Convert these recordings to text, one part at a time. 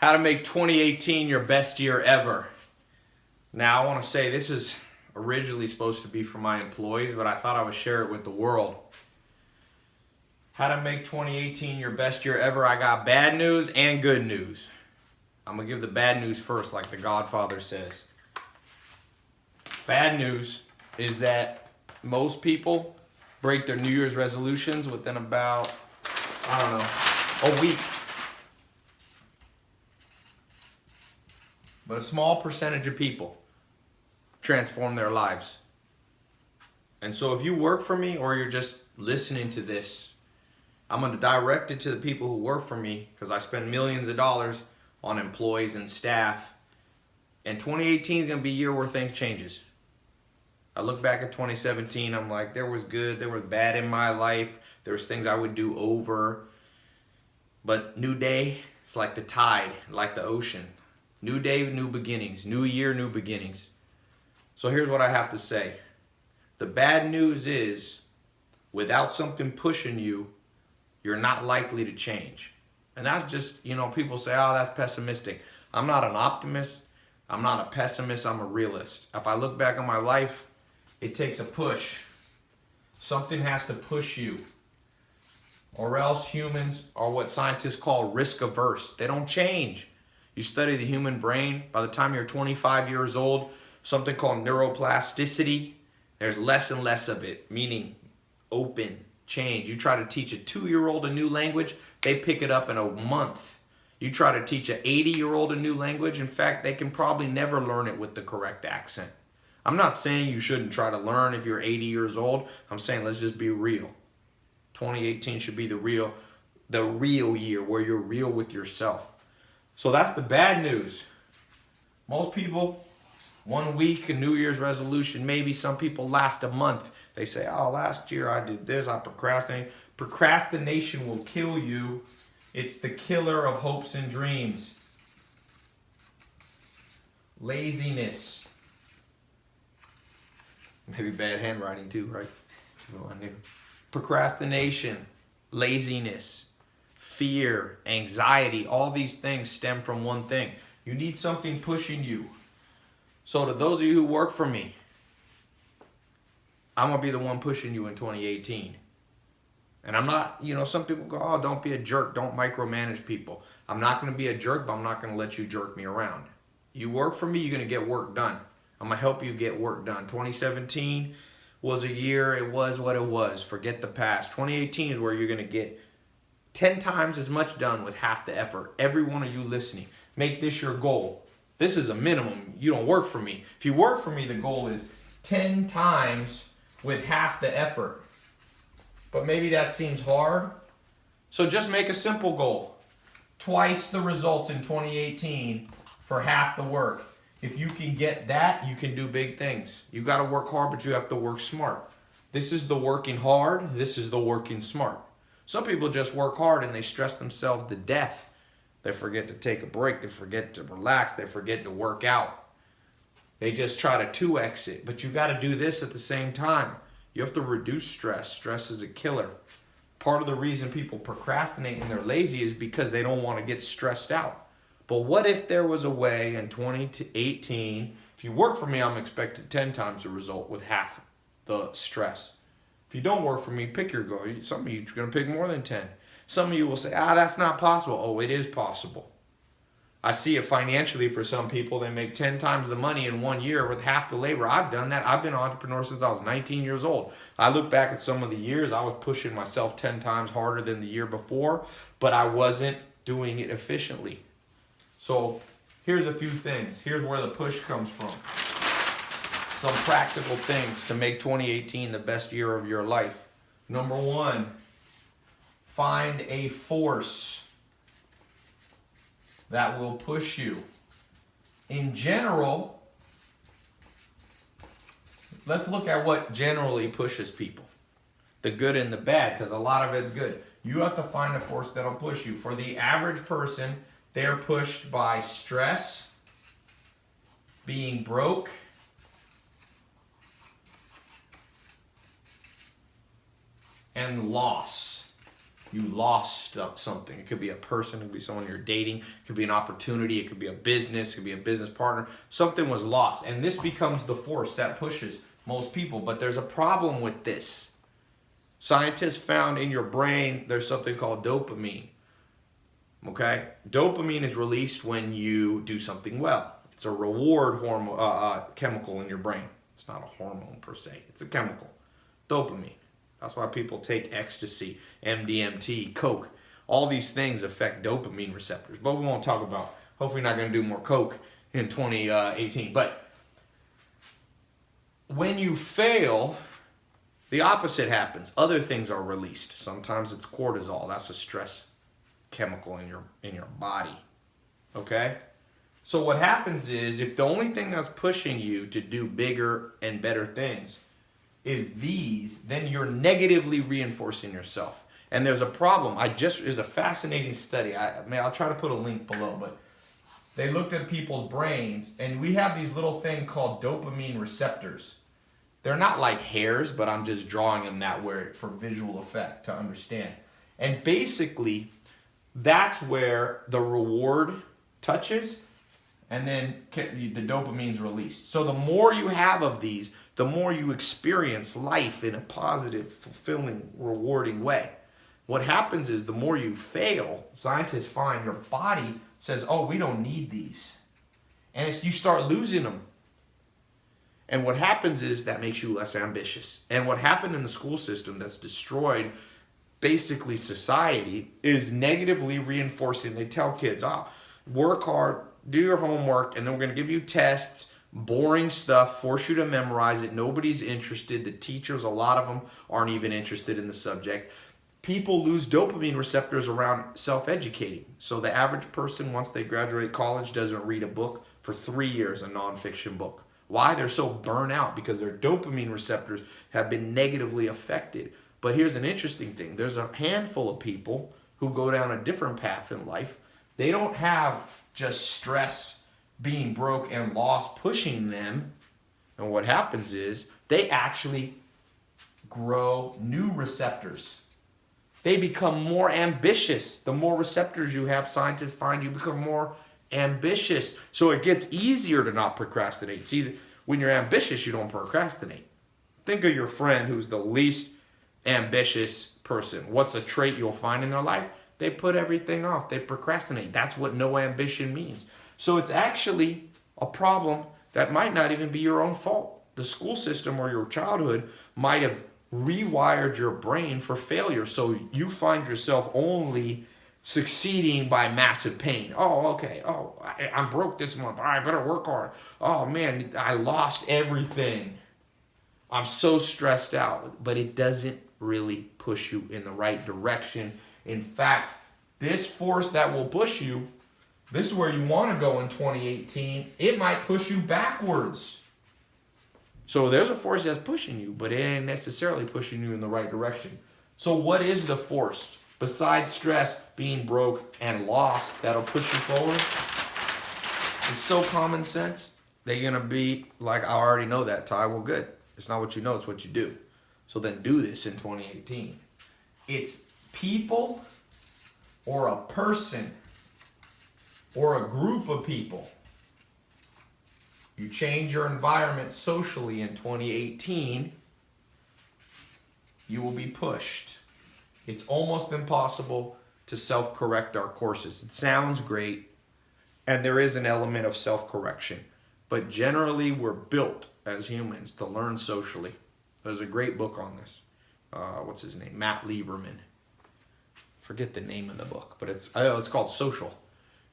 How to make 2018 your best year ever. Now, I want to say this is originally supposed to be for my employees, but I thought I would share it with the world. How to make 2018 your best year ever. I got bad news and good news. I'm going to give the bad news first, like the Godfather says. Bad news is that most people break their New Year's resolutions within about, I don't know, a week. But a small percentage of people transform their lives. And so if you work for me or you're just listening to this, I'm going to direct it to the people who work for me because I spend millions of dollars on employees and staff. And 2018 is going to be a year where things changes. I look back at 2017, I'm like, there was good, there was bad in my life. There was things I would do over. But new day, it's like the tide, like the ocean. New day, new beginnings. New year, new beginnings. So here's what I have to say. The bad news is, without something pushing you, you're not likely to change. And that's just, you know, people say, oh, that's pessimistic. I'm not an optimist. I'm not a pessimist. I'm a realist. If I look back on my life, it takes a push. Something has to push you. Or else humans are what scientists call risk averse. They don't change. You study the human brain, by the time you're 25 years old, something called neuroplasticity, there's less and less of it, meaning open, change. You try to teach a two-year-old a new language, they pick it up in a month. You try to teach an 80-year-old a new language, in fact, they can probably never learn it with the correct accent. I'm not saying you shouldn't try to learn if you're 80 years old. I'm saying let's just be real. 2018 should be the real, the real year where you're real with yourself. So that's the bad news. Most people, one week, a New Year's resolution, maybe some people last a month. They say, oh, last year I did this, I procrastinated. Procrastination will kill you. It's the killer of hopes and dreams. Laziness. Maybe bad handwriting too, right? Procrastination, laziness fear, anxiety, all these things stem from one thing. You need something pushing you. So to those of you who work for me, I'm going to be the one pushing you in 2018. And I'm not, you know, some people go, oh, don't be a jerk. Don't micromanage people. I'm not going to be a jerk, but I'm not going to let you jerk me around. You work for me, you're going to get work done. I'm going to help you get work done. 2017 was a year, it was what it was. Forget the past. 2018 is where you're going to get 10 times as much done with half the effort. Every one of you listening, make this your goal. This is a minimum. You don't work for me. If you work for me, the goal is 10 times with half the effort. But maybe that seems hard. So just make a simple goal. Twice the results in 2018 for half the work. If you can get that, you can do big things. You got to work hard, but you have to work smart. This is the working hard. This is the working smart. Some people just work hard and they stress themselves to death. They forget to take a break. They forget to relax. They forget to work out. They just try to 2x it. But you got to do this at the same time. You have to reduce stress. Stress is a killer. Part of the reason people procrastinate and they're lazy is because they don't want to get stressed out. But what if there was a way in 2018, if you work for me, I'm expected 10 times the result with half the stress. If you don't work for me, pick your goal. Some of you are going to pick more than 10. Some of you will say, ah, that's not possible. Oh, it is possible. I see it financially for some people. They make 10 times the money in one year with half the labor. I've done that. I've been an entrepreneur since I was 19 years old. I look back at some of the years, I was pushing myself 10 times harder than the year before, but I wasn't doing it efficiently. So here's a few things. Here's where the push comes from some practical things to make 2018 the best year of your life. Number one, find a force that will push you. In general, let's look at what generally pushes people. The good and the bad, because a lot of it's good. You have to find a force that'll push you. For the average person, they're pushed by stress, being broke, and loss. you lost something. It could be a person, it could be someone you're dating, it could be an opportunity, it could be a business, it could be a business partner. Something was lost. And this becomes the force that pushes most people. But there's a problem with this. Scientists found in your brain there's something called dopamine. Okay? Dopamine is released when you do something well. It's a reward hormone uh, uh, chemical in your brain. It's not a hormone per se. It's a chemical. Dopamine. That's why people take ecstasy, MDMT, coke. All these things affect dopamine receptors. But we won't talk about. Hopefully, not going to do more coke in 2018. But when you fail, the opposite happens. Other things are released. Sometimes it's cortisol. That's a stress chemical in your in your body. Okay? So what happens is if the only thing that's pushing you to do bigger and better things is these, then you're negatively reinforcing yourself. And there's a problem. I just is a fascinating study. I, I mean, I'll try to put a link below, but they looked at people's brains, and we have these little thing called dopamine receptors. They're not like hairs, but I'm just drawing them that way for visual effect to understand. And basically, that's where the reward touches and then the dopamine's released. So the more you have of these, the more you experience life in a positive, fulfilling, rewarding way. What happens is the more you fail, scientists find your body says, "Oh, we don't need these," and it's, you start losing them. And what happens is that makes you less ambitious. And what happened in the school system that's destroyed basically society is negatively reinforcing. They tell kids, "Ah, oh, work hard, do your homework, and then we're going to give you tests, boring stuff, force you to memorize it. Nobody's interested. The teachers, a lot of them, aren't even interested in the subject. People lose dopamine receptors around self educating. So the average person, once they graduate college, doesn't read a book for three years, a nonfiction book. Why? They're so burnt out because their dopamine receptors have been negatively affected. But here's an interesting thing there's a handful of people who go down a different path in life. They don't have just stress being broke and lost pushing them. And what happens is they actually grow new receptors. They become more ambitious. The more receptors you have, scientists find you become more ambitious. So it gets easier to not procrastinate. See, when you're ambitious, you don't procrastinate. Think of your friend who's the least ambitious person. What's a trait you'll find in their life? They put everything off. They procrastinate. That's what no ambition means. So it's actually a problem that might not even be your own fault. The school system or your childhood might have rewired your brain for failure. So you find yourself only succeeding by massive pain. Oh, okay. Oh, I, am broke this month. I better work hard. Oh, man, I lost everything. I'm so stressed out. But it doesn't really push you in the right direction in fact, this force that will push you, this is where you want to go in 2018, it might push you backwards. So there's a force that's pushing you, but it ain't necessarily pushing you in the right direction. So what is the force besides stress, being broke, and lost that'll push you forward? It's so common sense. They're gonna be like, I already know that, Tai. Well, good. It's not what you know, it's what you do. So then do this in 2018. It's people or a person or a group of people. You change your environment socially in 2018, you will be pushed. It's almost impossible to self correct our courses. It sounds great, and there is an element of self correction, but generally, we're built as humans to learn socially. There's a great book on this. Uh, what's his name? Matt Lieberman forget the name of the book, but it's oh, it's called Social.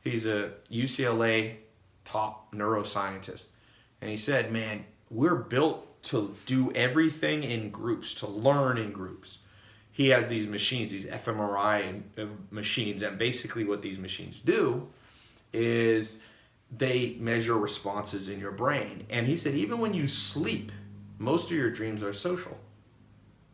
He's a UCLA top neuroscientist, and he said, "Man, we're built to do everything in groups, to learn in groups." He has these machines, these fMRI uh, machines, and basically what these machines do is they measure responses in your brain. And he said, even when you sleep, most of your dreams are social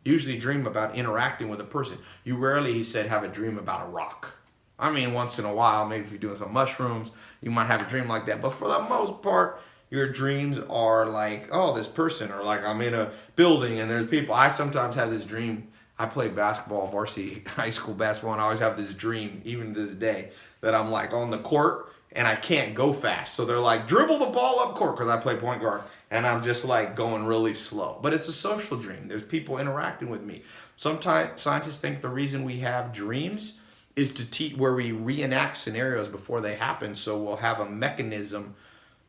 usually dream about interacting with a person. You rarely, he said, have a dream about a rock. I mean, once in a while, maybe if you're doing some mushrooms, you might have a dream like that. But for the most part, your dreams are like, oh, this person, or like I'm in a building and there's people. I sometimes have this dream. I played basketball, varsity high school basketball, and I always have this dream, even to this day, that I'm like on the court and I can't go fast. So they're like, dribble the ball up court because I play point guard. And I'm just like going really slow. But it's a social dream. There's people interacting with me. Sometimes scientists think the reason we have dreams is to teach where we reenact scenarios before they happen. So we'll have a mechanism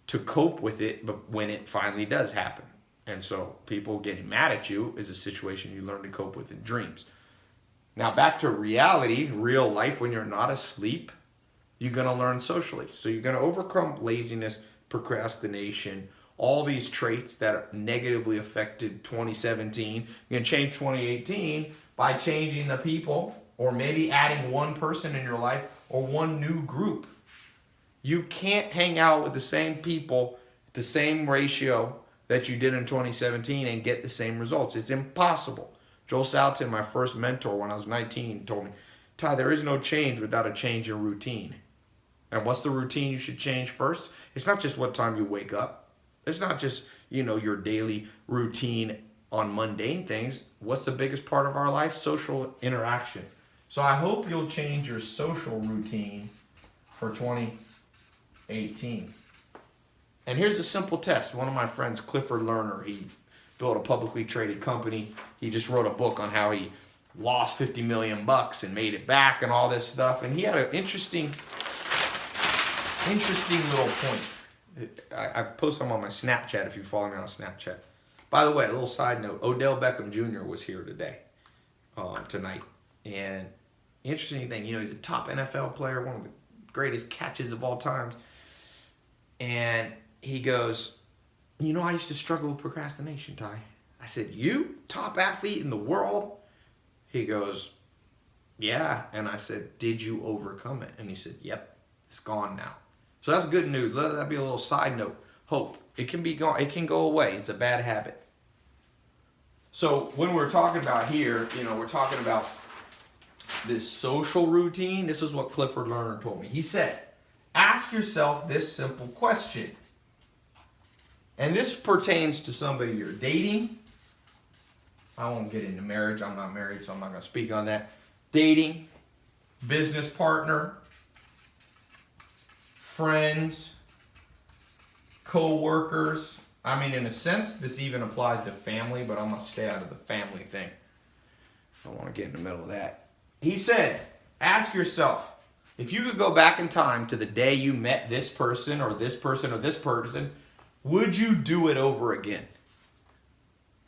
to cope with it when it finally does happen. And so people getting mad at you is a situation you learn to cope with in dreams. Now back to reality, real life when you're not asleep you're to learn socially. So you're to overcome laziness, procrastination, all these traits that negatively affected 2017. You're going to change 2018 by changing the people or maybe adding one person in your life or one new group. You can't hang out with the same people, the same ratio that you did in 2017 and get the same results. It's impossible. Joel Salatin, my first mentor when I was 19, told me, Tai, there is no change without a change in routine. And what's the routine you should change first? It's not just what time you wake up. It's not just, you know, your daily routine on mundane things. What's the biggest part of our life? Social interaction. So I hope you'll change your social routine for 2018. And here's a simple test. One of my friends, Clifford Lerner, he built a publicly traded company. He just wrote a book on how he lost 50 million bucks and made it back and all this stuff. And he had an interesting interesting little point. I, I post them on my Snapchat if you follow me on Snapchat. By the way, a little side note: Odell Beckham Jr. was here today, um, tonight, and interesting thing, you know, he's a top NFL player, one of the greatest catches of all times, and he goes, "You know, I used to struggle with procrastination, Tai." I said, "You, top athlete in the world?" He goes, "Yeah," and I said, "Did you overcome it?" And he said, "Yep, it's gone now." So that's good news. Let that be a little side note. Hope. It can be gone. It can go away. It's a bad habit. So when we're talking about here, you know, we're talking about this social routine. This is what Clifford Lerner told me. He said, ask yourself this simple question. And this pertains to somebody you're dating. I won't get into marriage. I'm not married, so I'm not going to speak on that. Dating, business partner, friends, co-workers. I mean, in a sense, this even applies to family, but I'm going to stay out of the family thing. I don't want to get in the middle of that. He said, ask yourself, if you could go back in time to the day you met this person or this person or this person, would you do it over again?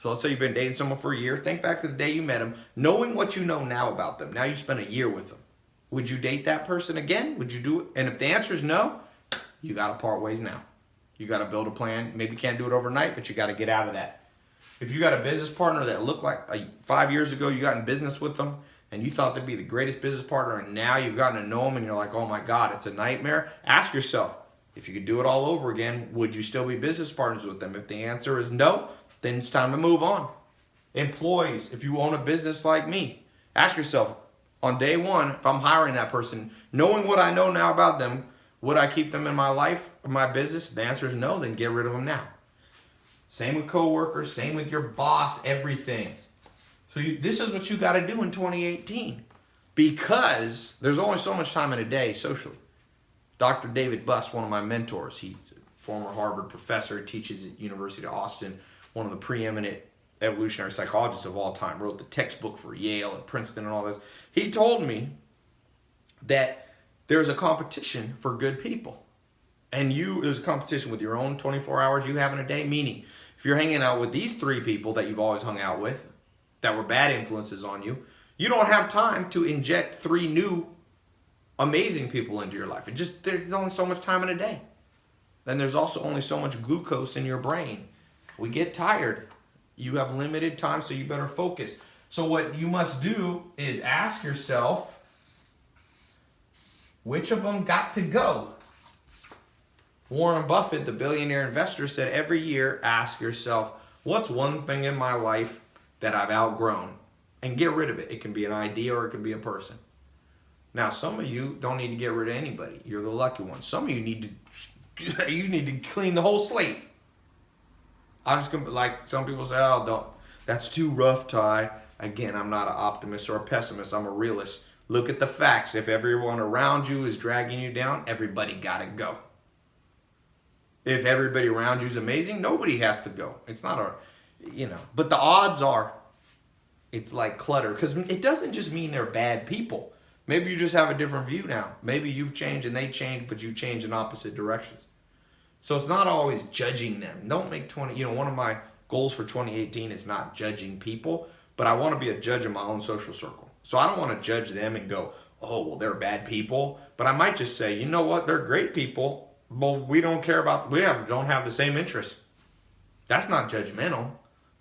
So let's say you've been dating someone for a year. Think back to the day you met them, knowing what you know now about them. Now you spent a year with them. Would you date that person again? Would you do it? And if the answer is no, you got to part ways now. You got to build a plan. Maybe you can't do it overnight, but you got to get out of that. If you got a business partner that looked like uh, five years ago you got in business with them and you thought they'd be the greatest business partner and now you've gotten to know them and you're like, oh my God, it's a nightmare. Ask yourself, if you could do it all over again, would you still be business partners with them? If the answer is no, then it's time to move on. Employees, if you own a business like me, ask yourself, on day one, if I'm hiring that person, knowing what I know now about them, would I keep them in my life, my business? If the answer is no, then get rid of them now. Same with coworkers, same with your boss, everything. So you, this is what you got to do in 2018 because there's only so much time in a day socially. Dr. David Buss, one of my mentors, he's a former Harvard professor, teaches at University of Austin, one of the preeminent evolutionary psychologists of all time, wrote the textbook for Yale and Princeton and all this. He told me that there's a competition for good people. And you, there's a competition with your own 24 hours you have in a day, meaning if you're hanging out with these three people that you've always hung out with, that were bad influences on you, you don't have time to inject three new amazing people into your life. It just, there's only so much time in a day. Then there's also only so much glucose in your brain. We get tired. You have limited time, so you better focus. So what you must do is ask yourself, which of them got to go? Warren Buffett, the billionaire investor, said every year, ask yourself, what's one thing in my life that I've outgrown? And get rid of it. It can be an idea or it can be a person. Now, some of you don't need to get rid of anybody. You're the lucky one. Some of you need to you need to clean the whole slate. I'm just gonna like some people say, oh, don't. That's too rough, Tai. Again, I'm not an optimist or a pessimist. I'm a realist. Look at the facts. If everyone around you is dragging you down, everybody got to go. If everybody around you is amazing, nobody has to go. It's not a, you know, but the odds are it's like clutter because it doesn't just mean they're bad people. Maybe you just have a different view now. Maybe you've changed and they changed, but you changed in opposite directions. So it's not always judging them. Don't make 20, you know, one of my goals for 2018 is not judging people, but I want to be a judge of my own social circle. So I don't want to judge them and go, oh, well, they're bad people. But I might just say, you know what, they're great people well, we don't care about, we have, don't have the same interests. That's not judgmental.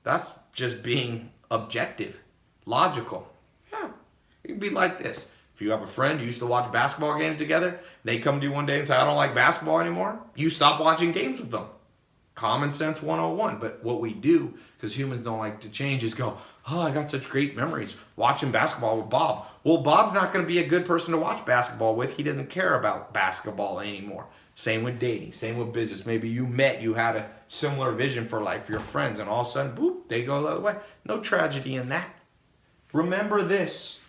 That's just being objective, logical. Yeah, it can be like this. If you have a friend you used to watch basketball games together, they come to you one day and say, I don't like basketball anymore, you stop watching games with them. Common sense 101. But what we do, because humans don't like to change, is go, oh, I got such great memories watching basketball with Bob. Well, Bob's not going to be a good person to watch basketball with. He doesn't care about basketball anymore. Same with dating, same with business. Maybe you met, you had a similar vision for life, your friends, and all of a sudden, boop, they go the other way. No tragedy in that. Remember this.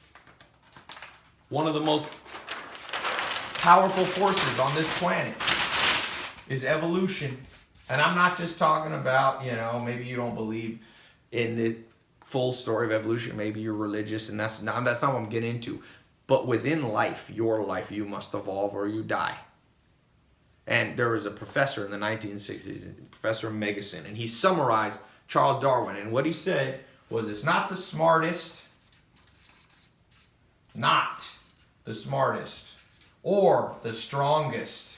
One of the most powerful forces on this planet is evolution. And I'm not just talking about, you know, maybe you don't believe in the full story of evolution. Maybe you're religious and that's not, that's not what I'm getting into. But within life, your life, you must evolve or you die. And there was a professor in the 1960s, Professor Megginson, and he summarized Charles Darwin. And what he said was it's not the smartest, not the smartest, or the strongest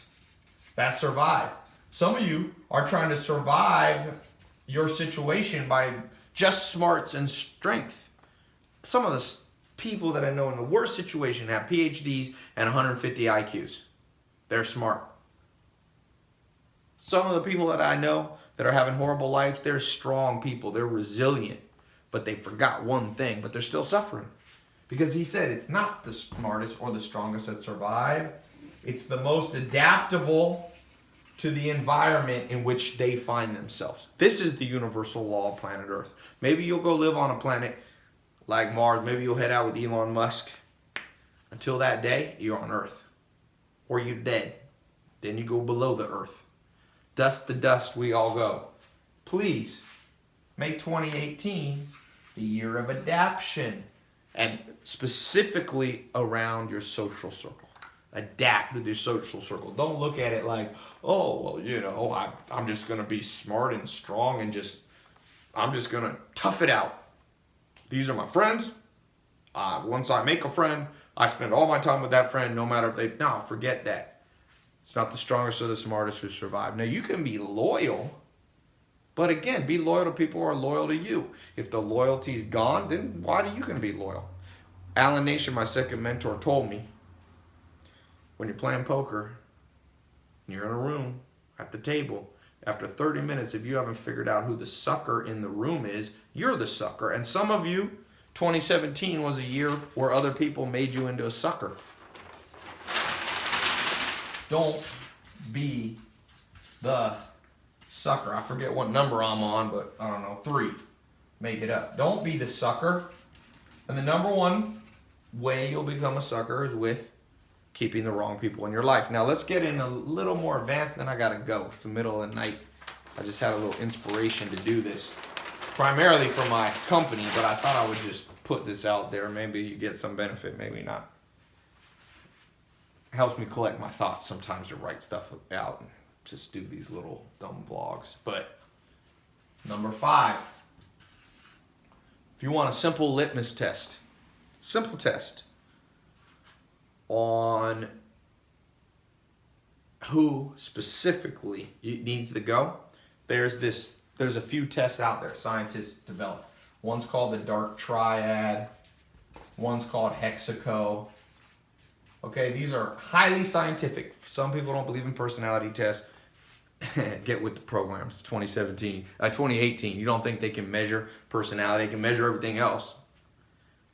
that survive. Some of you are trying to survive your situation by just smarts and strength. Some of the people that I know in the worst situation have PhDs and 150 IQs. They're smart. Some of the people that I know that are having horrible lives, they're strong people. They're resilient. But they forgot one thing, but they're still suffering. Because he said it's not the smartest or the strongest that survive. It's the most adaptable to the environment in which they find themselves. This is the universal law of planet Earth. Maybe you'll go live on a planet like Mars. Maybe you'll head out with Elon Musk. Until that day, you're on Earth. Or you're dead. Then you go below the Earth. Dust to dust we all go. Please make 2018 the year of adaptation and specifically around your social circle. Adapt to your social circle. Don't look at it like, oh, well, you know, I, I'm just going to be smart and strong and just, I'm just going to tough it out. These are my friends. Uh, once I make a friend, I spend all my time with that friend, no matter if they, no, forget that. It's not the strongest or the smartest who survive. Now, you can be loyal, but again, be loyal to people who are loyal to you. If the loyalty's gone, then why are you going to be loyal? Alan Nation, my second mentor, told me when you're playing poker, you're in a room at the table, after 30 minutes, if you haven't figured out who the sucker in the room is, you're the sucker. And some of you, 2017 was a year where other people made you into a sucker. Don't be the sucker. I forget what number I'm on, but I don't know, three. Make it up. Don't be the sucker. And the number one way you'll become a sucker is with keeping the wrong people in your life. Now let's get in a little more advanced, then I gotta go. It's the middle of the night. I just had a little inspiration to do this. Primarily for my company, but I thought I would just put this out there. Maybe you get some benefit, maybe not helps me collect my thoughts sometimes to write stuff out and just do these little dumb vlogs. But number five, if you want a simple litmus test, simple test on who specifically needs to go, there's this, there's a few tests out there scientists develop. One's called the dark triad, one's called Hexaco, Okay, these are highly scientific. Some people don't believe in personality tests. Get with the programs. 2017, uh, 2018. You don't think they can measure personality? They can measure everything else.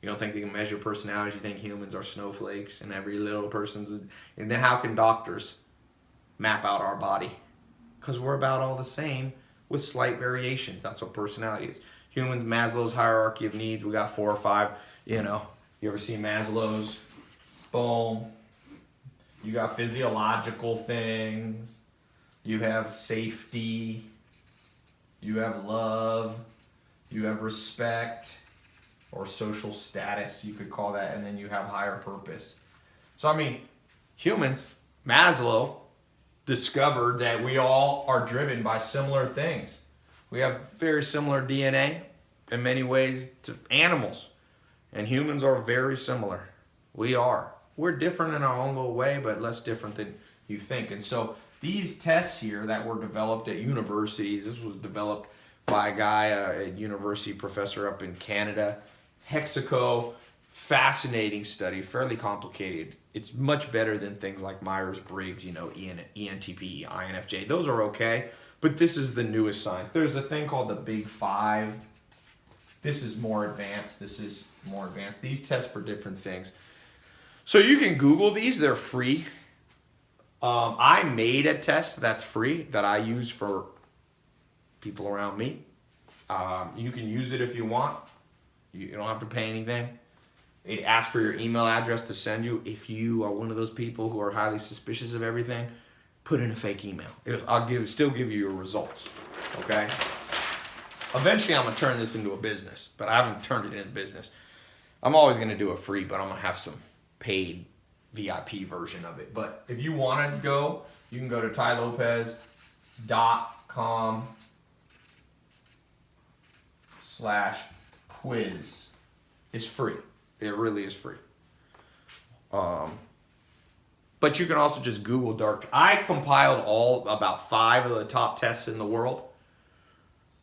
You don't think they can measure personality? You think humans are snowflakes and every little person's. And then how can doctors map out our body? Because we're about all the same with slight variations. That's what personality is. Humans, Maslow's hierarchy of needs. We got four or five. You know, you ever see Maslow's? Boom. You got physiological things. You have safety. You have love. You have respect or social status, you could call that, and then you have higher purpose. So, I mean, humans, Maslow discovered that we all are driven by similar things. We have very similar DNA in many ways to animals, and humans are very similar. We are. We're different in our own little way, but less different than you think. And so, these tests here that were developed at universities, this was developed by a guy, uh, a university professor up in Canada. Hexaco, fascinating study, fairly complicated. It's much better than things like Myers-Briggs, you know, EN, ENTP, INFJ. Those are okay, but this is the newest science. There's a thing called the Big Five. This is more advanced. This is more advanced. These test for different things. So you can Google these. They're free. Um, I made a test that's free that I use for people around me. Um, you can use it if you want. You, don't have to pay anything. It asks for your email address to send you. If you are one of those people who are highly suspicious of everything, put in a fake email. It'll, I'll give still give you your results. Okay. Eventually, I'm gonna turn this into a business, but I haven't turned it into business. I'm always gonna do a free, but I'm gonna have some paid VIP version of it. But if you want to go, you can go to tailopez.com slash quiz. is free. It really is free. Um, but you can also just Google dark. I compiled all about five of the top tests in the world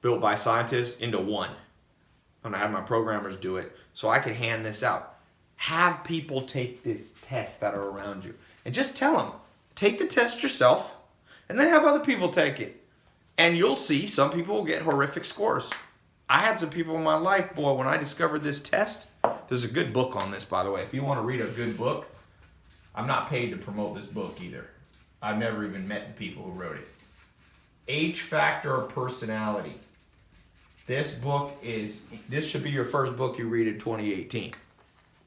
built by scientists into one. And I had my programmers do it so I could hand this out. Have people take this test that are around you and just tell them, take the test yourself and then have other people take it. And you'll see some people will get horrific scores. I had some people in my life, boy, when I discovered this test, there's a good book on this, by the way. If you want to read a good book, I'm not paid to promote this book either. I've never even met the people who wrote it. H Factor of Personality. This book is, this should be your first book you read in 2018.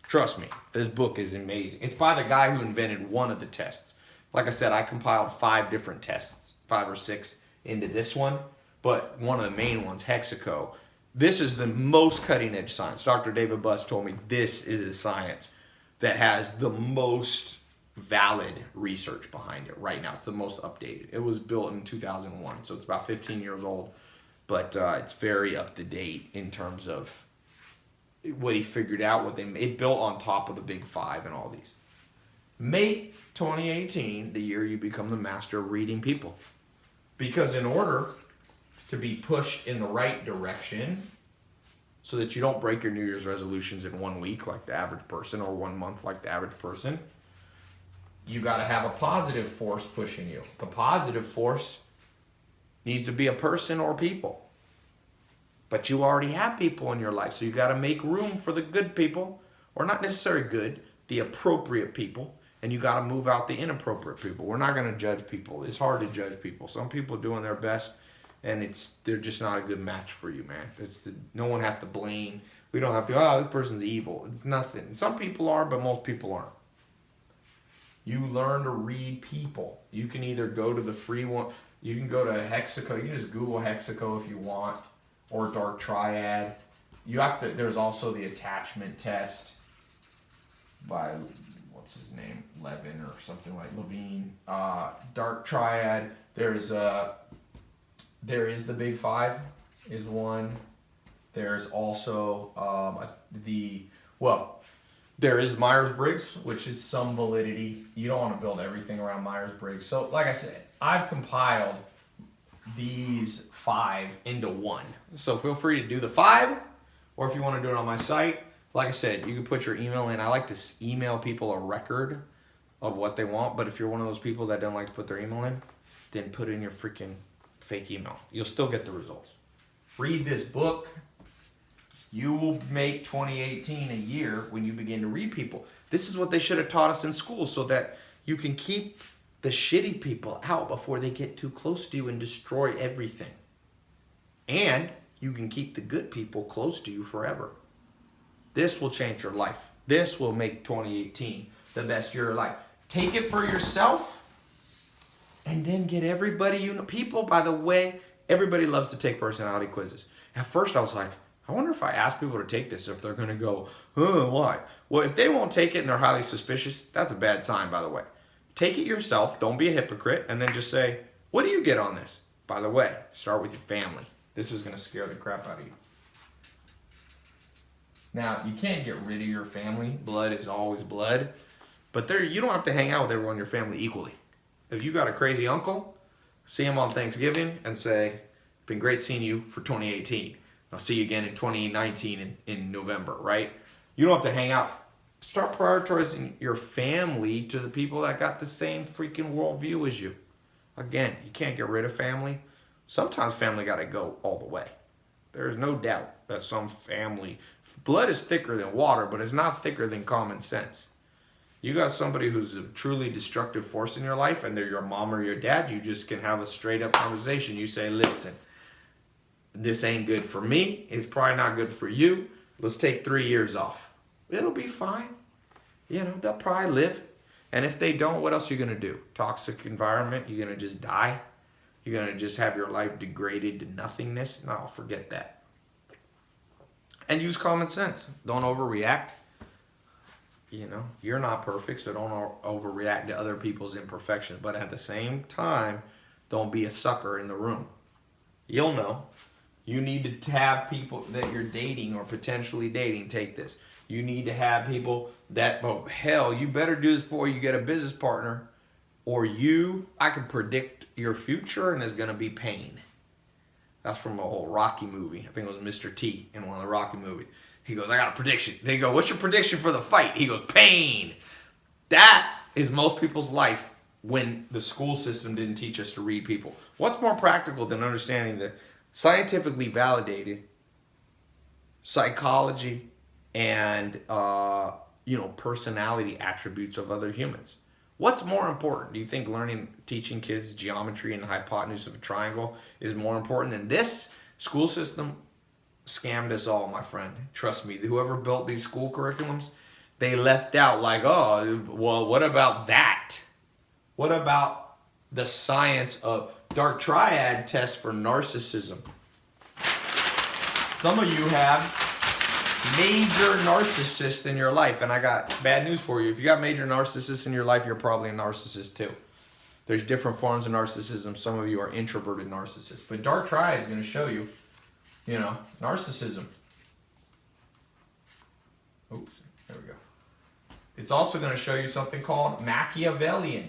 Trust me, this book is amazing. It's by the guy who invented one of the tests. Like I said, I compiled five different tests, five or six, into this one. But one of the main ones, Hexaco, this is the most cutting edge science. Dr. David Buss told me this is the science that has the most valid research behind it right now. It's the most updated. It was built in 2001, so it's about 15 years old, but uh, it's very up to date in terms of what he figured out, what they it built on top of the big five and all these. May 2018 the year you become the master of reading people. Because in order to be pushed in the right direction so that you don't break your New Year's resolutions in one week like the average person or one month like the average person. You got to have a positive force pushing you. The positive force needs to be a person or people. But you already have people in your life, so you got to make room for the good people, or not necessarily good, the appropriate people, and you got to move out the inappropriate people. We're not going to judge people. It's hard to judge people. Some people doing their best and it's they're just not a good match for you, man. It's the, no one has to blame. We don't have to. Oh, this person's evil. It's nothing. Some people are, but most people aren't. You learn to read people. You can either go to the free one. You can go to Hexaco. You can just Google Hexaco if you want, or Dark Triad. You have to. There's also the attachment test by what's his name, Levin or something like Levine. Uh, Dark Triad. There's a there is the Big Five, is one. There's also um, the well, there is Myers Briggs, which is some validity. You don't want to build everything around Myers Briggs. So, like I said, I've compiled these five into one. So feel free to do the five, or if you want to do it on my site, like I said, you can put your email in. I like to email people a record of what they want, but if you're one of those people that don't like to put their email in, then put in your freaking fake email. You'll still get the results. Read this book. You will make 2018 a year when you begin to read people. This is what they should have taught us in school so that you can keep the shitty people out before they get too close to you and destroy everything. And you can keep the good people close to you forever. This will change your life. This will make 2018 the best year of life. Take it for yourself and then get everybody you know. People, by the way, everybody loves to take personality quizzes. At first, I was like, I wonder if I ask people to take this, if they're going to go, oh, why? Well, if they won't take it and they're highly suspicious, that's a bad sign, by the way. Take it yourself. Don't be a hypocrite. And then just say, what do you get on this? By the way, start with your family. This is going to scare the crap out of you. Now, you can't get rid of your family. Blood is always blood. But there, you don't have to hang out with everyone in your family equally. If you got a crazy uncle, see him on Thanksgiving and say, been great seeing you for 2018. I'll see you again in 2019 in, in November, right? You don't have to hang out. Start prioritizing your family to the people that got the same freaking worldview as you. Again, you can't get rid of family. Sometimes family got to go all the way. There's no doubt that some family, blood is thicker than water, but it's not thicker than common sense. You got somebody who's a truly destructive force in your life and they're your mom or your dad, you just can have a straight up conversation. You say, listen, this ain't good for me. It's probably not good for you. Let's take three years off. It'll be fine. You know, they'll probably live. And if they don't, what else are you going to do? Toxic environment? You're going to just die? You're going to just have your life degraded to nothingness? No, forget that. And use common sense. Don't overreact. You know, you're not perfect, so don't overreact to other people's imperfections. But at the same time, don't be a sucker in the room. You'll know. You need to have people that you're dating or potentially dating take this. You need to have people that, oh, hell, you better do this before you get a business partner or you, I can predict your future and it's going to be pain. That's from a whole Rocky movie. I think it was Mr. T in one of the Rocky movies. He goes, I got a prediction. They go, what's your prediction for the fight? He goes, pain. That is most people's life when the school system didn't teach us to read people. What's more practical than understanding the scientifically validated psychology and uh, you know personality attributes of other humans. What's more important? Do you think learning, teaching kids geometry and the hypotenuse of a triangle is more important than this? School system scammed us all, my friend. Trust me, whoever built these school curriculums, they left out like, oh, well, what about that? What about the science of dark triad test for narcissism. Some of you have major narcissists in your life, and I got bad news for you. If you got major narcissists in your life, you're probably a narcissist too. There's different forms of narcissism. Some of you are introverted narcissists. But dark triad is going to show you, you know, narcissism. Oops, there we go. It's also going to show you something called Machiavellian.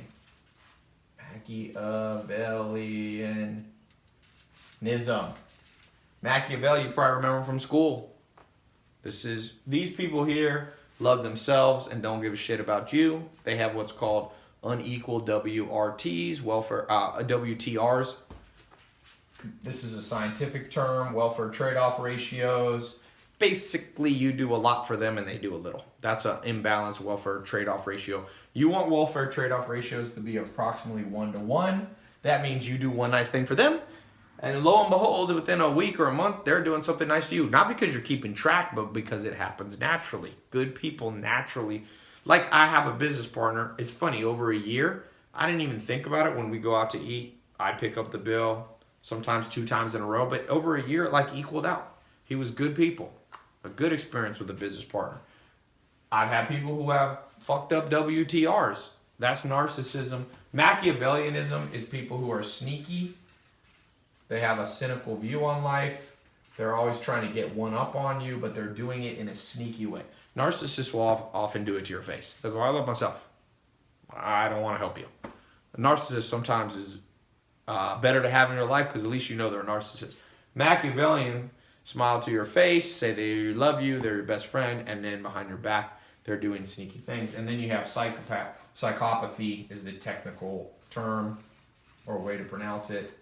Machiavellianism. Machiavelli, you probably remember from school. This is these people here love themselves and don't give a shit about you. They have what's called unequal WRTs, welfare uh, WTRs. This is a scientific term, welfare trade-off ratios. Basically, you do a lot for them and they do a little. That's an imbalanced welfare trade-off ratio. You want welfare trade-off ratios to be approximately one to one. That means you do one nice thing for them, and lo and behold, within a week or a month, they're doing something nice to you. Not because you're keeping track, but because it happens naturally. Good people naturally. Like I have a business partner. It's funny, over a year, I didn't even think about it when we go out to eat. I pick up the bill, sometimes two times in a row, but over a year, it like equaled out. He was good people. A good experience with a business partner. I've had people who have fucked up WTRs. That's narcissism. Machiavellianism is people who are sneaky. They have a cynical view on life. They're always trying to get one up on you, but they're doing it in a sneaky way. Narcissists will often do it to your face. They'll go, I love myself. I don't want to help you. A narcissist sometimes is uh, better to have in your life because at least you know they're a narcissist. Machiavellian smile to your face, say they love you, they're your best friend, and then behind your back, they're doing sneaky things. And then you have psychopath. Psychopathy is the technical term or way to pronounce it.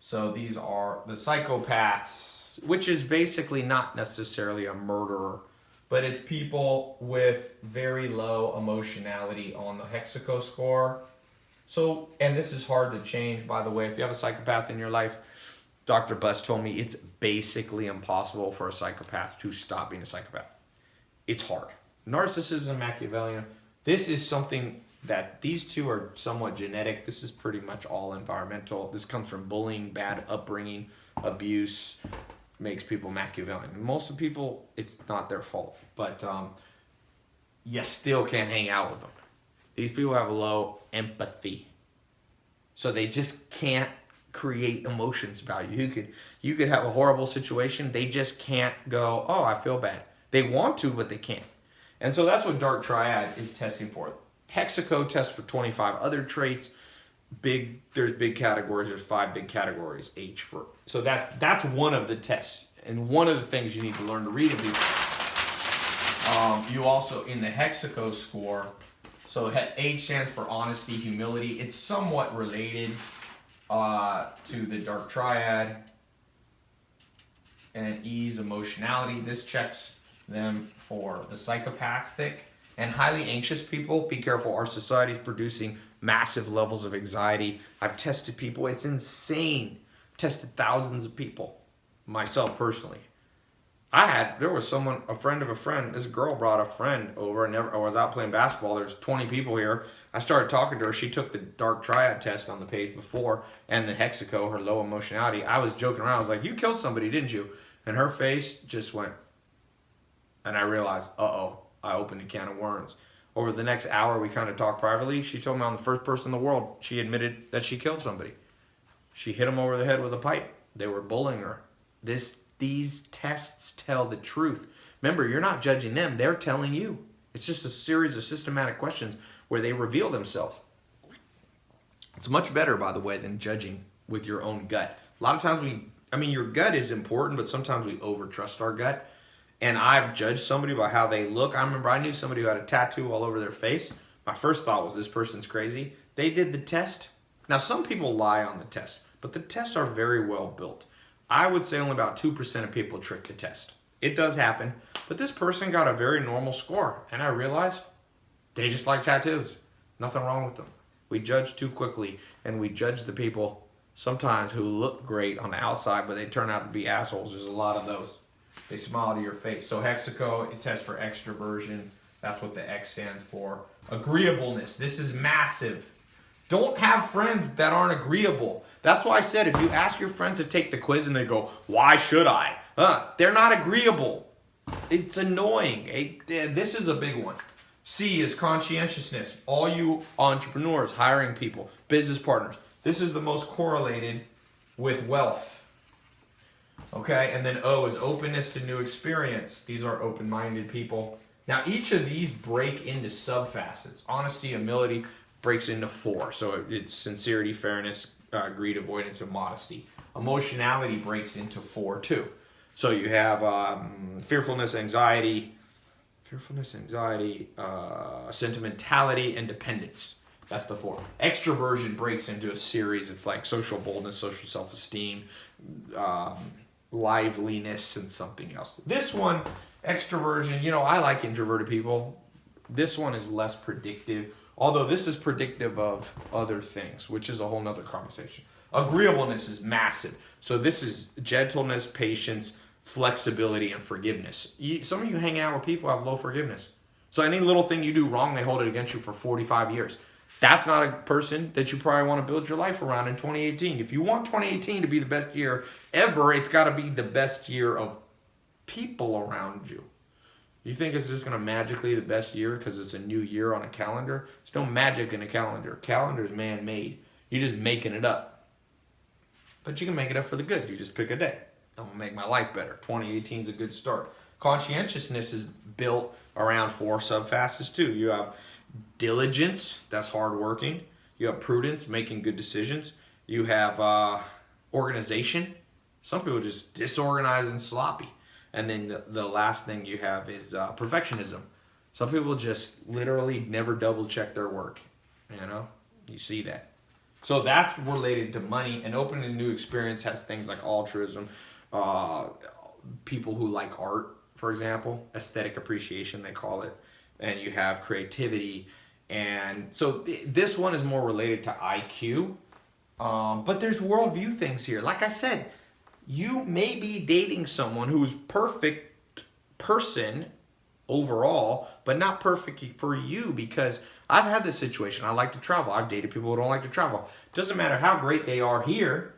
So these are the psychopaths, which is basically not necessarily a murderer, but it's people with very low emotionality on the Hexaco score. So, and this is hard to change, by the way. If you have a psychopath in your life, Dr. Buss told me it's basically impossible for a psychopath to stop being a psychopath. It's hard. Narcissism, Machiavellian, this is something that these two are somewhat genetic. This is pretty much all environmental. This comes from bullying, bad upbringing, abuse, makes people Machiavellian. Most of people, it's not their fault, but um, you still can't hang out with them. These people have low empathy. So they just can't create emotions about you. You could you could have a horrible situation. They just can't go, oh, I feel bad. They want to, but they can't. And so that's what Dark Triad is testing for. Hexaco tests for 25 other traits. Big, there's big categories. There's five big categories. H for so that that's one of the tests, and one of the things you need to learn to read and be. Um, you also in the Hexaco score. So H stands for honesty, humility. It's somewhat related uh, to the Dark Triad. And ease, emotionality. This checks them for the psychopathic and highly anxious people. Be careful, our society is producing massive levels of anxiety. I've tested people, it's insane. tested thousands of people, myself personally. I had, there was someone, a friend of a friend, this girl brought a friend over and never, I was out playing basketball. There's 20 people here. I started talking to her. She took the dark triad test on the page before and the hexaco, her low emotionality. I was joking around. I was like, you killed somebody, didn't you? And her face just went, and I realized, uh-oh, I opened a can of worms. Over the next hour, we kind of talked privately. She told me I'm the first person in the world. She admitted that she killed somebody. She hit him over the head with a pipe. They were bullying her. This, these tests tell the truth. Remember, you're not judging them. They're telling you. It's just a series of systematic questions where they reveal themselves. It's much better, by the way, than judging with your own gut. A lot of times we, I mean, your gut is important, but sometimes we overtrust our gut and I've judged somebody by how they look. I remember I knew somebody who had a tattoo all over their face. My first thought was this person's crazy. They did the test. Now, some people lie on the test, but the tests are very well built. I would say only about 2% of people trick the test. It does happen, but this person got a very normal score, and I realized they just like tattoos. Nothing wrong with them. We judge too quickly, and we judge the people sometimes who look great on the outside, but they turn out to be assholes. There's a lot of those. They smile to your face. So Hexaco, it tests for extroversion. That's what the X stands for. Agreeableness. This is massive. Don't have friends that aren't agreeable. That's why I said if you ask your friends to take the quiz and they go, why should I? Huh? they're not agreeable. It's annoying. Eh, this is a big one. C is conscientiousness. All you entrepreneurs, hiring people, business partners. This is the most correlated with wealth. Okay, and then O is openness to new experience. These are open-minded people. Now, each of these break into sub-facets. Honesty, humility breaks into four. So it's sincerity, fairness, uh, greed, avoidance, and modesty. Emotionality breaks into four too. So you have um, fearfulness, anxiety, fearfulness, anxiety, uh, sentimentality, and dependence. That's the four. Extroversion breaks into a series. It's like social boldness, social self-esteem, um, liveliness and something else. This one, extroversion, you know, I like introverted people. This one is less predictive, although this is predictive of other things, which is a whole nother conversation. Agreeableness is massive. So this is gentleness, patience, flexibility, and forgiveness. You, some of you hanging out with people have low forgiveness. So any little thing you do wrong, they hold it against you for 45 years. That's not a person that you probably want to build your life around in 2018. If you want 2018 to be the best year ever, it's got to be the best year of people around you. You think it's just going to magically the best year because it's a new year on a calendar? There's no magic in a calendar. Calendar is man-made. You're just making it up. But you can make it up for the good. You just pick a day. I'm going to make my life better. 2018 is a good start. Conscientiousness is built around four subfacets too. You have diligence, that's hardworking. You have prudence, making good decisions. You have uh, organization. Some people just disorganized and sloppy. And then the, last thing you have is uh, perfectionism. Some people just literally never double check their work. You know, you see that. So that's related to money. And opening a new experience has things like altruism, uh, people who like art, for example, aesthetic appreciation, they call it. And you have creativity and so th this one is more related to IQ. Um, but there's worldview things here. Like I said, you may be dating someone who's perfect person overall, but not perfect for you because I've had this situation. I like to travel. I've dated people who don't like to travel. Doesn't matter how great they are here.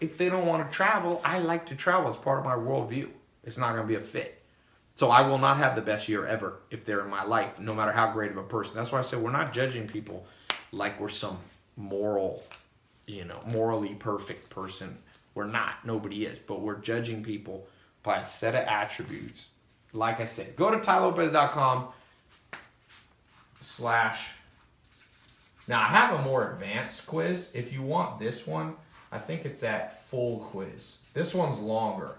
If they don't want to travel, I like to travel. It's part of my worldview. It's not going to be a fit. So I will not have the best year ever if they're in my life, no matter how great of a person. That's why I said we're not judging people like we're some moral, you know, morally perfect person. We're not. Nobody is. But we're judging people by a set of attributes. Like I said, go to tailopez.com slash. Now I have a more advanced quiz. If you want this one, I think it's at full quiz. This one's longer.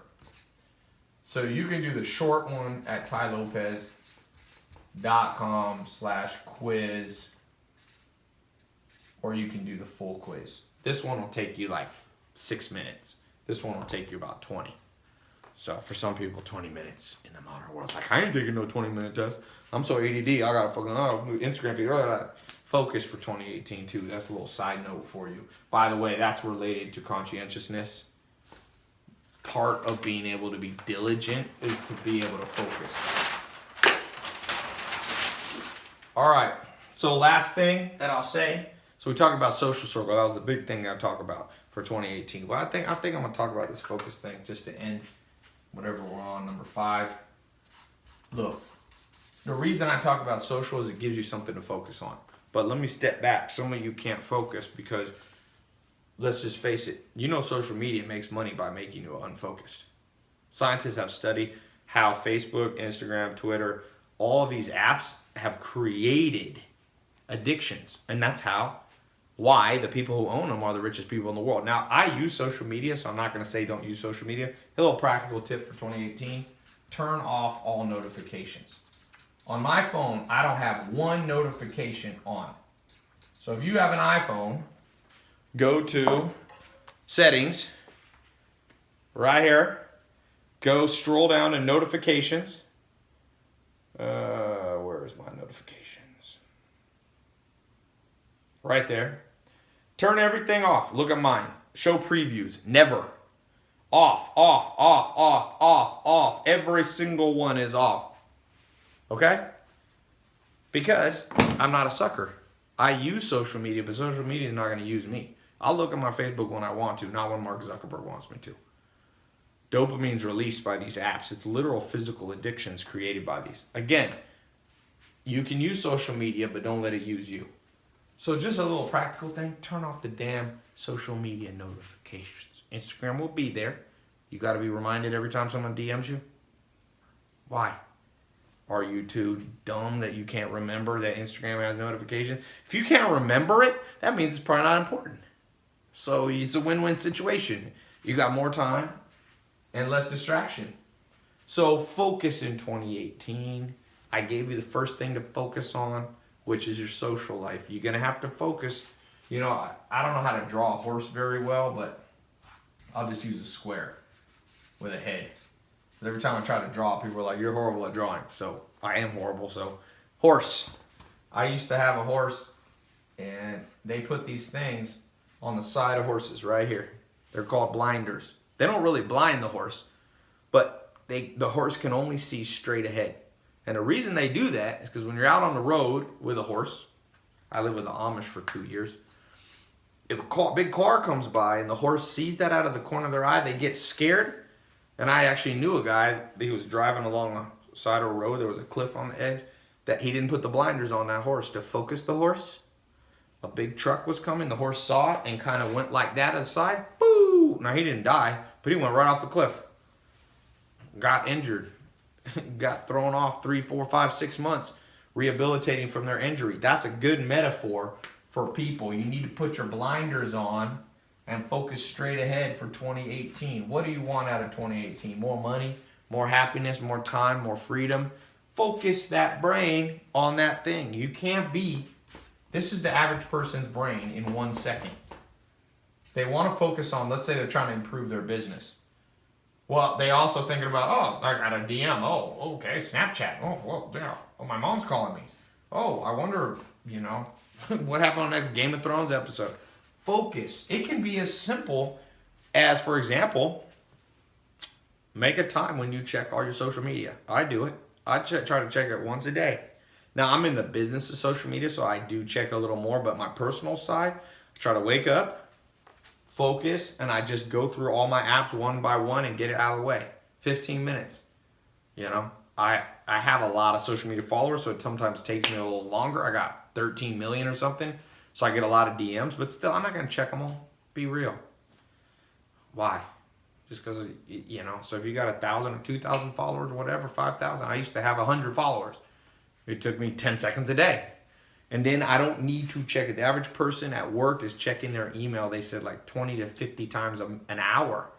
So you can do the short one at tailopez.com slash quiz, or you can do the full quiz. This one will take you like six minutes. This one will take you about 20. So for some people, 20 minutes in the modern world, it's like, I ain't taking no 20 minute test. I'm so ADD, I got a fucking oh, Instagram feed. Blah, Focus for 2018 too. That's a little side note for you. By the way, that's related to conscientiousness. Part of being able to be diligent is to be able to focus. All right. So last thing that I'll say so we talked about social circle. That was the big thing I talked about for 2018. But I think I think I'm gonna talk about this focus thing just to end whatever we're on number five. Look, the reason I talk about social is it gives you something to focus on. But let me step back. Some of you can't focus because let's just face it. You know, social media makes money by making you unfocused. Scientists have studied how Facebook, Instagram, Twitter, all of these apps have created addictions, and that's how why the people who own them are the richest people in the world. Now, I use social media, so I'm not going to say don't use social media. A little practical tip for 2018 turn off all notifications. On my phone, I don't have one notification on. So if you have an iPhone, go to settings, right here, go scroll down to notifications. Uh, where is my notifications? Right there. Turn everything off. Look at mine. Show previews. Never. Off, off, off, off, off, off. Every single one is off. Okay? Because I'm not a sucker. I use social media, but social media is not going to use me. I'll look at my Facebook when I want to, not when Mark Zuckerberg wants me to. Dopamine's released by these apps. It's literal physical addictions created by these. Again, you can use social media, but don't let it use you. So just a little practical thing, turn off the damn social media notifications. Instagram will be there. You got to be reminded every time someone DMs you. Why? Are you too dumb that you can't remember that Instagram has notifications? If you can't remember it, that means it's probably not important. So it's a win-win situation. You got more time and less distraction. So focus in 2018. I gave you the first thing to focus on which is your social life. You're going to have to focus. You know, I, I don't know how to draw a horse very well, but I'll just use a square with a head. Every time I try to draw, people are like, you're horrible at drawing. So I am horrible. So horse. I used to have a horse and they put these things on the side of horses right here. They're called blinders. They don't really blind the horse, but they the horse can only see straight ahead. And the reason they do that is because when you're out on the road with a horse, I lived with the Amish for two years. If a car, big car comes by and the horse sees that out of the corner of their eye, they get scared. And I actually knew a guy, he was driving along the side of a road, there was a cliff on the edge, that he didn't put the blinders on that horse to focus the horse. A big truck was coming, the horse saw it and kind of went like that aside. Boo! Now he didn't die, but he went right off the cliff. Got injured. got thrown off three, four, five, six months rehabilitating from their injury. That's a good metaphor for people. You need to put your blinders on and focus straight ahead for 2018. What do you want out of 2018? More money, more happiness, more time, more freedom. Focus that brain on that thing. You can't be, this is the average person's brain in one second. They want to focus on, let's say they're trying to improve their business. Well, they also thinking about, oh, I got a DM. Oh, okay, Snapchat. Oh, well, yeah. Oh, my mom's calling me. Oh, I wonder, you know, what happened on that Game of Thrones episode. Focus. It can be as simple as, for example, Make a time when you check all your social media. I do it. I ch- try to check it once a day. Now, I'm in the business of social media, so I do check a little more, but my personal side, I try to wake up, focus, and I just go through all my apps one by one and get it out of the way. 15 minutes. You know, I I have a lot of social media followers, so it sometimes takes me a little longer. I got 13 million or something, so I get a lot of DMs, but still, I'm not gonna check them all. Be real. Why? Just because you know. So if you got a thousand or two thousand followers, whatever, five thousand. I used to have a hundred followers. It took me 10 seconds a day. And then I don't need to check it. The average person at work is checking their email, they said like 20 to 50 times an hour.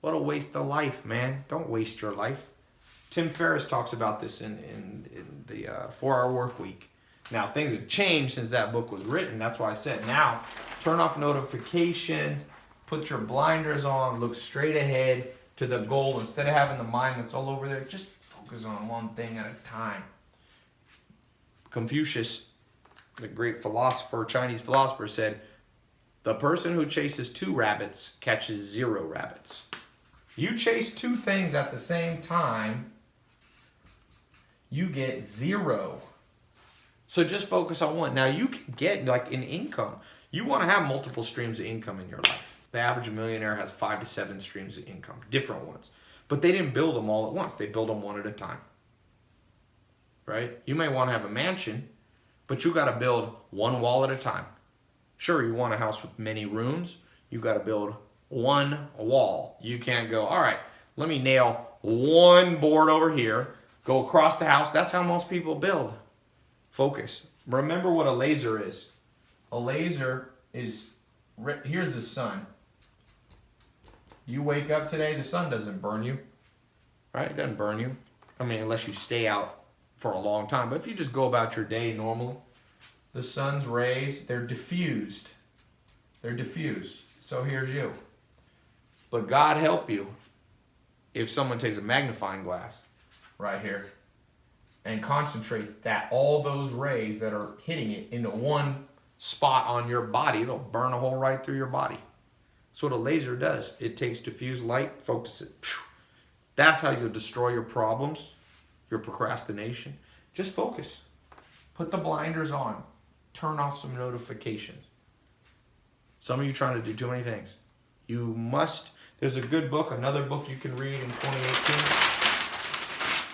What a waste of life, man. Don't waste your life. Tim Ferriss talks about this in, in, in the uh, four hour work week. Now, things have changed since that book was written. That's why I said now turn off notifications, put your blinders on, look straight ahead to the goal. Instead of having the mind that's all over there, just focus on one thing at a time. Confucius, the great philosopher, Chinese philosopher, said, The person who chases two rabbits catches zero rabbits. You chase two things at the same time, you get zero. So just focus on one. Now you can get like an income. You want to have multiple streams of income in your life. The average millionaire has five to seven streams of income, different ones. But they didn't build them all at once. They build them one at a time. Right? You may want to have a mansion, but you got to build one wall at a time. Sure, you want a house with many rooms. You got to build one wall. You can't go, all right, let me nail one board over here, go across the house. That's how most people build. Focus. Remember what a laser is. A laser is, here's the sun. You wake up today, the sun doesn't burn you, right? It doesn't burn you. I mean, unless you stay out for a long time. But if you just go about your day normally, the sun's rays, they're diffused. They're diffused. So here's you. But God help you if someone takes a magnifying glass right here and concentrates that all those rays that are hitting it into one spot on your body, it'll burn a hole right through your body. That's what a laser does. It takes diffused light, focuses it. That's how you'll destroy your problems, your procrastination. Just focus. Put the blinders on. Turn off some notifications. Some of you trying to do too many things. You must there's a good book, another book you can read in 2018.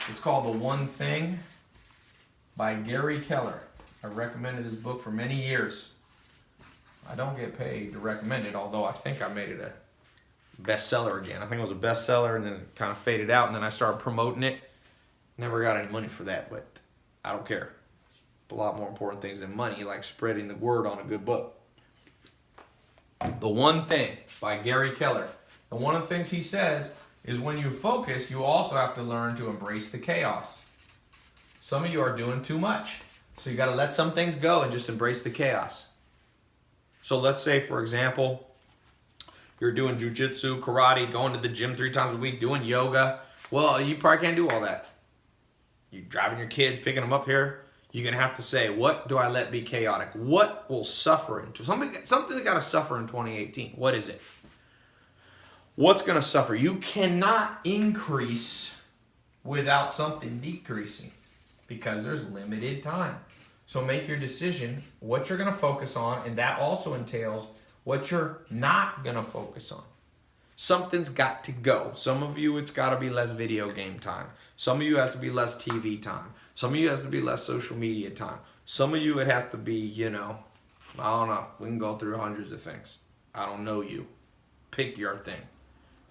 It's called The One Thing by Gary Keller. I recommended this book for many years. I don't get paid to recommend it, although I think I made it a bestseller again. I think it was a bestseller and then it kind of faded out and then I started promoting it. Never got any money for that, but I don't care. a lot more important things than money, like spreading the word on a good book. The One Thing by Gary Keller. And one of the things he says is when you focus, you also have to learn to embrace the chaos. Some of you are doing too much. So you got to let some things go and just embrace the chaos. So let's say, for example, you're doing jujitsu, karate, going to the gym three times a week, doing yoga. Well, you probably can't do all that. You're driving your kids, picking them up here. You're gonna have to say, what do I let be chaotic? What will suffer into somebody? Something that got to suffer in 2018. What is it? what's to suffer? You cannot increase without something decreasing because there's limited time. So make your decision what you're to focus on, and that also entails what you're not to focus on. Something's got to go. Some of you, it's got to be less video game time. Some of you has to be less TV time. Some of you has to be less social media time. Some of you, it has to be, you know, I don't know. We can go through hundreds of things. I don't know you. Pick your thing.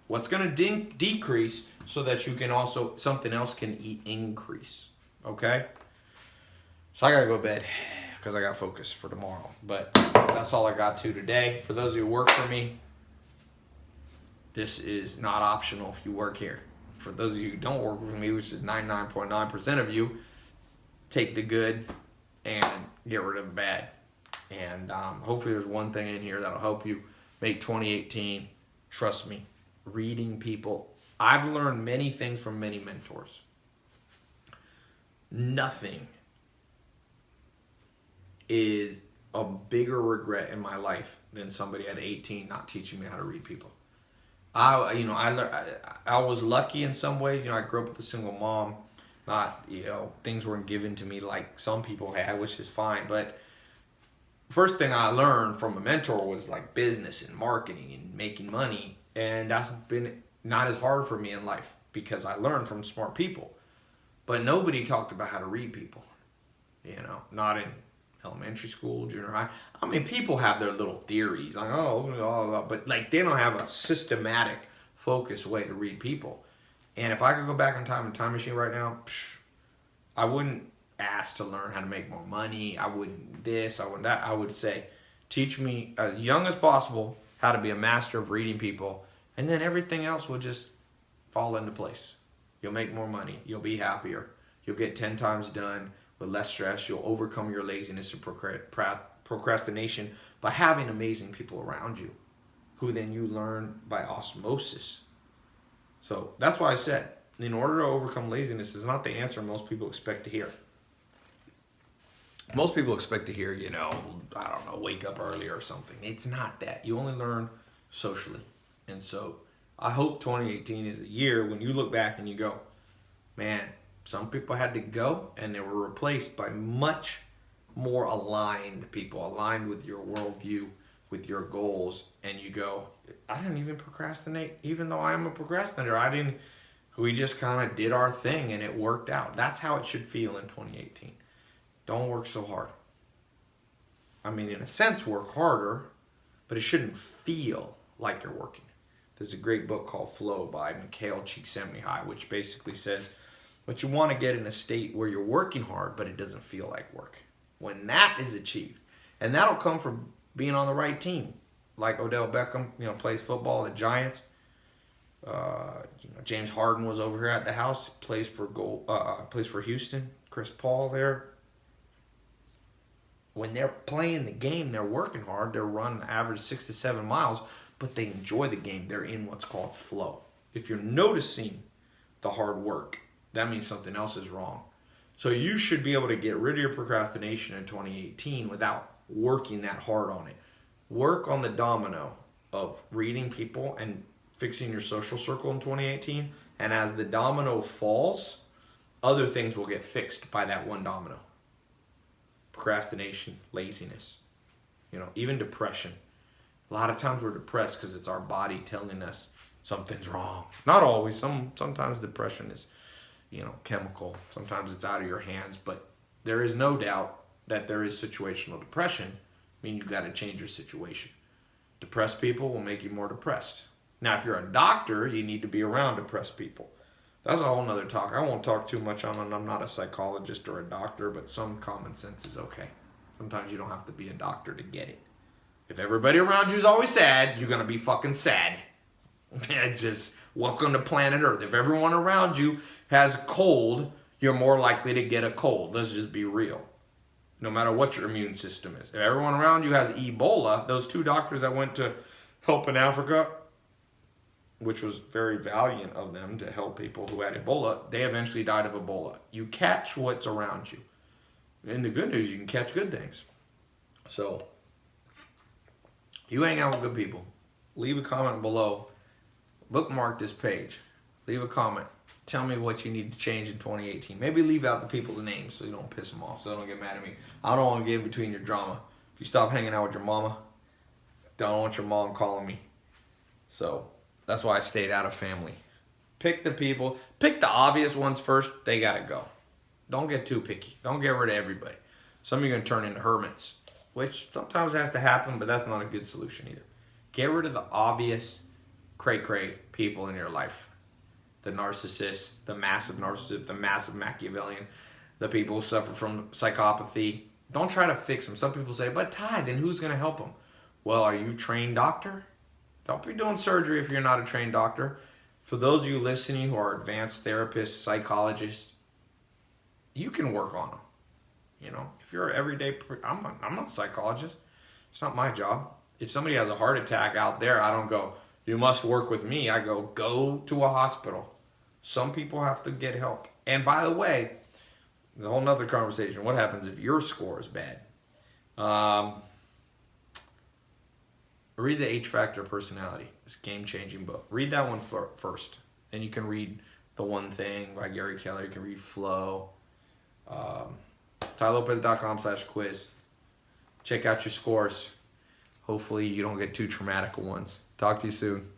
What's going to de decrease so that you can also, something else can e increase. Okay? So I got to go to bed because I got focus for tomorrow. But that's all I got to today. For those who work for me, this is not optional if you work here. For those of you who don't work with me, which is 99.9% of you, take the good and get rid of the bad. And um, hopefully there's one thing in here that'll help you make 2018, trust me, reading people. I've learned many things from many mentors. Nothing is a bigger regret in my life than somebody at 18 not teaching me how to read people. I you know I learned I, I was lucky in some ways. You know, I grew up with a single mom. Not you know things weren't given to me like some people had, which is fine. But first thing I learned from a mentor was like business and marketing and making money, and that's been not as hard for me in life because I learned from smart people. But nobody talked about how to read people. You know, not in elementary school, junior high. I mean, people have their little theories, like oh, oh, but like they don't have a systematic, focused way to read people. And if I could go back in time in time machine right now, psh, I wouldn't ask to learn how to make more money. I wouldn't this. I wouldn't that. I would say, teach me as young as possible how to be a master of reading people, and then everything else will just fall into place. You'll make more money. You'll be happier. You'll get ten times done with less stress. You'll overcome your laziness and procrastination by having amazing people around you who then you learn by osmosis. So that's why I said, in order to overcome laziness is not the answer most people expect to hear. Most people expect to hear, you know, I don't know, wake up early or something. It's not that. You only learn socially. And so I hope 2018 is a year when you look back and you go, man, some people had to go and they were replaced by much more aligned people, aligned with your worldview, with your goals. And you go, I didn't even procrastinate, even though I am a procrastinator. I didn't, we just kind of did our thing and it worked out. That's how it should feel in 2018. Don't work so hard. I mean, in a sense, work harder, but it shouldn't feel like you're working. There's a great book called Flow by Mihaly Csikszentmihalyi, which basically says, but you want to get in a state where you're working hard, but it doesn't feel like work. When that is achieved, and that'll come from being on the right team, like Odell Beckham, you know, plays football, the Giants. Uh, you know, James Harden was over here at the house, plays for goal, uh, plays for Houston. Chris Paul there. When they're playing the game, they're working hard. They're running average six to seven miles, but they enjoy the game. They're in what's called flow. If you're noticing the hard work, that means something else is wrong. So you should be able to get rid of your procrastination in 2018 without working that hard on it. Work on the domino of reading people and fixing your social circle in 2018. And as the domino falls, other things will get fixed by that one domino. Procrastination, laziness, you know, even depression. A lot of times we're depressed because it's our body telling us something's wrong. Not always. Some sometimes depression is you know, chemical. Sometimes it's out of your hands, but there is no doubt that there is situational depression. I mean, you've got to change your situation. Depressed people will make you more depressed. Now, if you're a doctor, you need to be around depressed people. That's a whole nother talk. I won't talk too much on it. I'm not a psychologist or a doctor, but some common sense is okay. Sometimes you don't have to be a doctor to get it. If everybody around you is always sad, you're going to be fucking sad. it's just welcome to planet Earth. If everyone around you has a cold, you're more likely to get a cold. Let's just be real. No matter what your immune system is. If everyone around you has Ebola, those two doctors that went to help in Africa, which was very valiant of them to help people who had Ebola, they eventually died of Ebola. You catch what's around you. And the good news, you can catch good things. So, you hang out with good people. Leave a comment below. Bookmark this page. Leave a comment tell me what you need to change in 2018. Maybe leave out the people's names so you don't piss them off, so they don't get mad at me. I don't want to get in between your drama. If you stop hanging out with your mama, don't want your mom calling me. So that's why I stayed out of family. Pick the people, pick the obvious ones first, they gotta go. Don't get too picky. Don't get rid of everybody. Some of you are gonna turn into hermits, which sometimes has to happen, but that's not a good solution either. Get rid of the obvious cray cray people in your life the narcissist, the massive narcissist, the massive Machiavellian, the people who suffer from psychopathy. Don't try to fix them. Some people say, but Tai, then who's going to help them? Well, are you trained doctor? Don't be doing surgery if you're not a trained doctor. For those of you listening who are advanced therapists, psychologists, you can work on them. You know, if you're an everyday, I'm, a, I'm not a psychologist. It's not my job. If somebody has a heart attack out there, I don't go, you must work with me. I go, go to a hospital. Some people have to get help. And by the way, the whole nother conversation. What happens if your score is bad? Um, read the H Factor Personality. It's game changing book. Read that one first. Then you can read The One Thing by Gary Keller. You can read Flow. Um, TaiLopez.com slash quiz. Check out your scores. Hopefully, you don't get too traumatic ones. Talk to you soon.